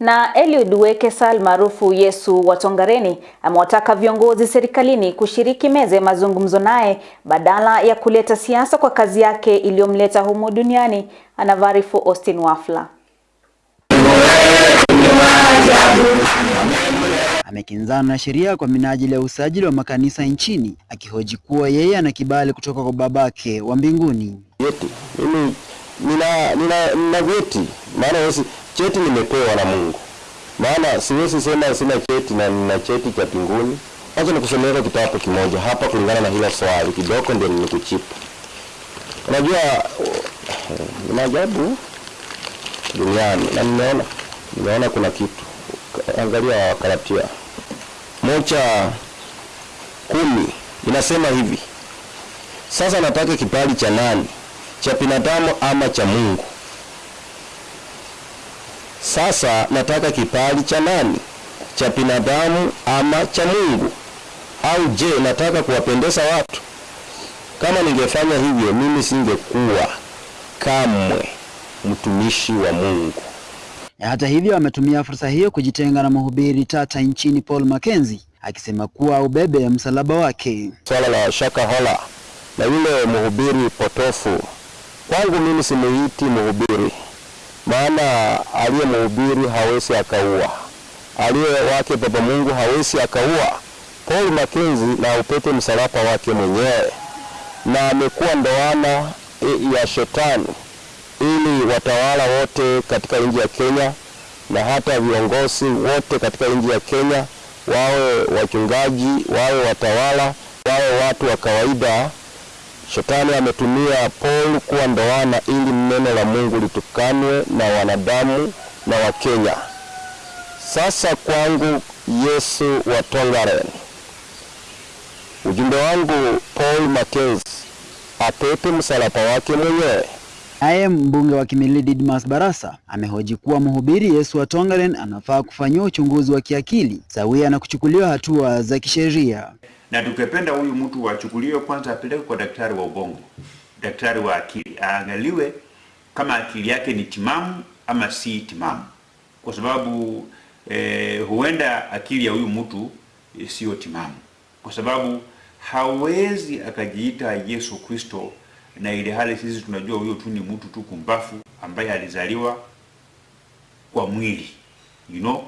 Na Eliud Wekesal maarufu Yesu wa Tongareni amewataka viongozi serikalini kushiriki meza ya mazungumzo naye badala ya kuleta siasa kwa kazi yake iliyomleta humu duniani. Anavarifu Austin Wafla. Amekinzana na sheria kwa minajili ya usajili wa makanisa nchini akihoji kuwa yeye ana kibali kutoka kwa babake wa mbinguni. Vyeti mimi nina nina, nina vyeti, maana cheti nimepewa na Mungu, maana siwezi sema sina cheti na nina cheti cha mbinguni. Acha nikusomea kitabu kimoja hapa kulingana na hilo swali kidogo, ndio nimekuchipa. Unajua ni maajabu duniani, na nimeona nimeona kuna kitu. Angalia Galatia moja kumi inasema hivi sasa nataka kibali cha nani? Cha binadamu ama cha Mungu? Sasa nataka kipali cha nani? Cha binadamu ama cha Mungu? Au je, nataka kuwapendeza watu? Kama ningefanya hivyo, mimi singekuwa kamwe mtumishi wa Mungu. Hata hivyo, ametumia fursa hiyo kujitenga na mhubiri tata nchini Paul Mackenzie akisema kuwa ubebe msalaba wake. Swala la Shaka Hola na yule mhubiri potofu, kwangu mimi simuiti mhubiri, maana aliye mhubiri hawezi akaua, aliye wake Baba Mungu hawezi akaua. Paul Mackenzie na upete msalaba wake mwenyewe, na amekuwa ndoana ya shetani ili watawala wote katika nchi ya Kenya na hata viongozi wote katika nchi ya Kenya wawe wachungaji, wawe watawala, wawe watu wa kawaida. Shetani ametumia Paul kuwa ndoana ili neno la Mungu litukanwe na wanadamu na Wakenya. Sasa kwangu Yesu wa Tongaren, ujumbe wangu Paul Mackenzie apepe msalaba wake mwenyewe. Naye mbunge wa Kimilili Didmas Barasa amehoji kuwa mhubiri Yesu wa Tongaren anafaa kufanyiwa uchunguzi wa kiakili sawia na kuchukuliwa hatua za kisheria. Na tukipenda huyu mtu achukuliwe kwanza, apelekwe kwa daktari wa ubongo, daktari wa akili, aangaliwe kama akili yake ni timamu ama si timamu, kwa sababu eh, huenda akili ya huyu mtu eh, siyo timamu, kwa sababu hawezi akajiita Yesu Kristo na ile hali sisi tunajua huyo tu ni mtu tu kumbafu ambaye alizaliwa kwa mwili you know,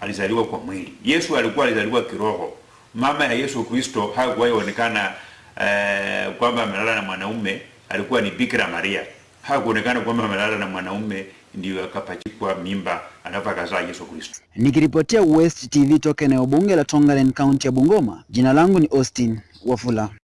alizaliwa kwa mwili. Yesu alikuwa alizaliwa kiroho. Mama ya Yesu Kristo hakuwahi onekana eh, kwamba amelala na mwanaume, alikuwa ni Bikira Maria. Hakuonekana kwamba amelala na mwanaume ndio akapachikwa mimba alafu Yesu Kristo. Nikiripotia West TV toka eneo bunge la Tongaren, kaunti ya Bungoma, jina langu ni Austin Wafula.